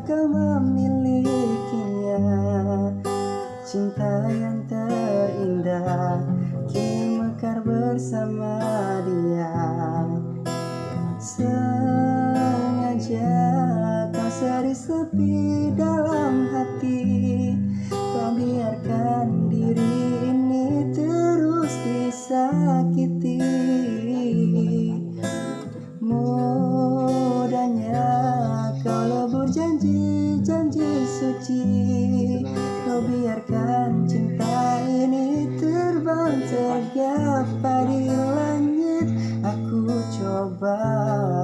kau memilikinya. Cinta yang terindah Kini mekar bersama dia. Sengaja kau seri sepi dalam hati. Kau biarkan diri ini terus disakiti. janji janji suci. Kau biarkan cinta ini terbang tegak di langit. Aku coba.